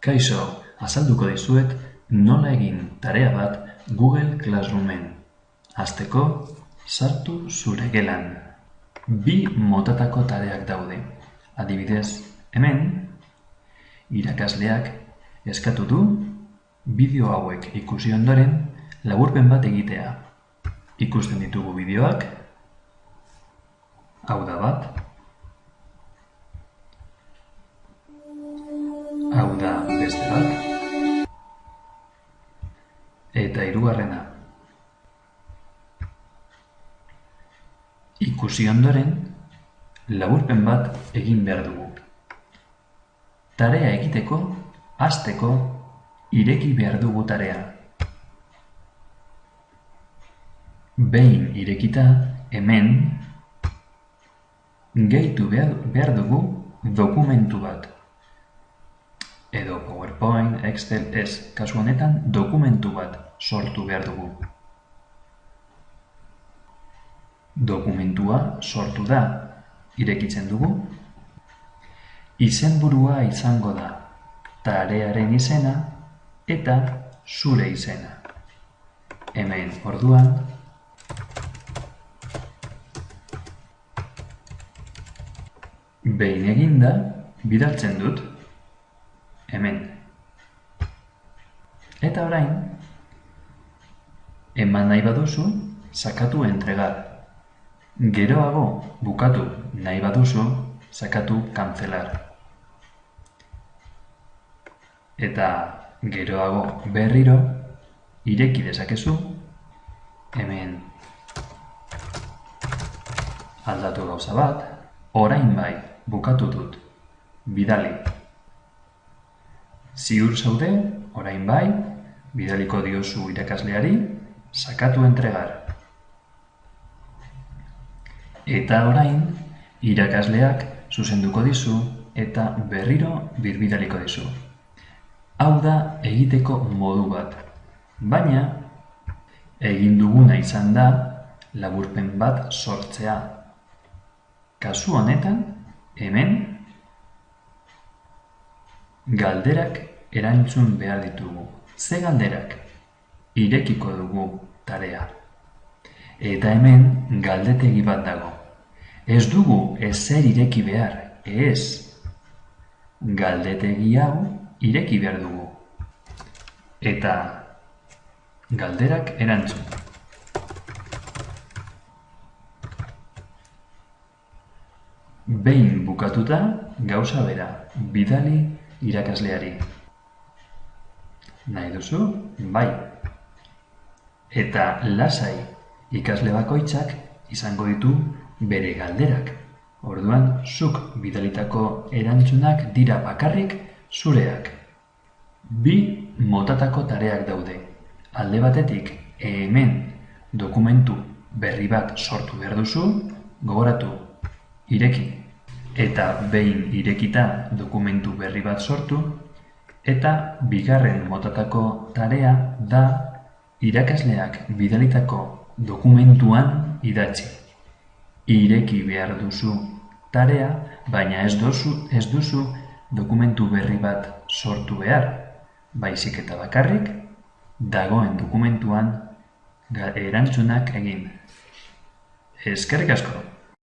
Kaixo, azalduko dizuet nola egin tarea bat Google Classroomen. Hasteko, sartu zure gelan. Bi motatako tareak daude. Adibidez, hemen, irakasleak eskatu du bideo hauek ikusi ondoren laburpen bat egitea. Ikusten ditugu bideoak, hau da bat, hau da beste bat, eta hirugarrena. Ikusi ondoren, laburpen bat egin behar dugu. Tarea egiteko, hasteko, ireki behar dugu tarea. Behin irekita, hemen, gehitu behar dugu dokumentu bat. Edo PowerPoint, Excel, ez, kasu honetan dokumentu bat sortu behar dugu. Dokumentua sortu da, irekitzen dugu. Izenburua izango da, tarearen izena eta zure izena. Hemen orduan, behin eginda, bidaltzen dut, hemen. Eta orain, eman nahi baduzu, sakatu entregar. Geroago bukatu nahi baduzu, sakatu kanzelar. Eta geroago berriro, ireki dezakezu, hemen aldatu gauza bat, orain bai bukatu dut, bidali. Ziur zaude, orain bai, bidaliko diozu irakasleari, sakatu entregar. Eta orain, irakasleak zuzenduko dizu eta berriro birbidaliko dizu. Hau da egiteko modu bat, baina egin duguna izan da laburpen bat sortzea. Kasu honetan, hemen, galderak erantzun behar ditugu. Ze galderak? Irekiko dugu tarea. Eta hemen galdetegi bat dago. Ez dugu ezer ireki behar, ez. Galdetegi hau ireki behar dugu. Eta galderak erantzun. Behin bukatuta, gauza bera, bidali irakasleari. Nahi duzu? Bai. Eta lasai ikasle bakoitzak izango ditu bere galderak. Orduan, zuk bidalitako erantzunak dira bakarrik zureak. Bi motatako tareak daude. Alde batetik, hemen dokumentu berri bat sortu behar duzu, gogoratu, ireki. Eta behin irekita dokumentu berri bat sortu, eta bigarren motatako tarea da irakasleak bidalitako dokumentuan idatzi. Ireki behar duzu tarea, baina ez duzu, ez duzu dokumentu berri bat sortu behar, baizik eta bakarrik, dagoen dokumentuan erantzunak egin. Eskerrik asko!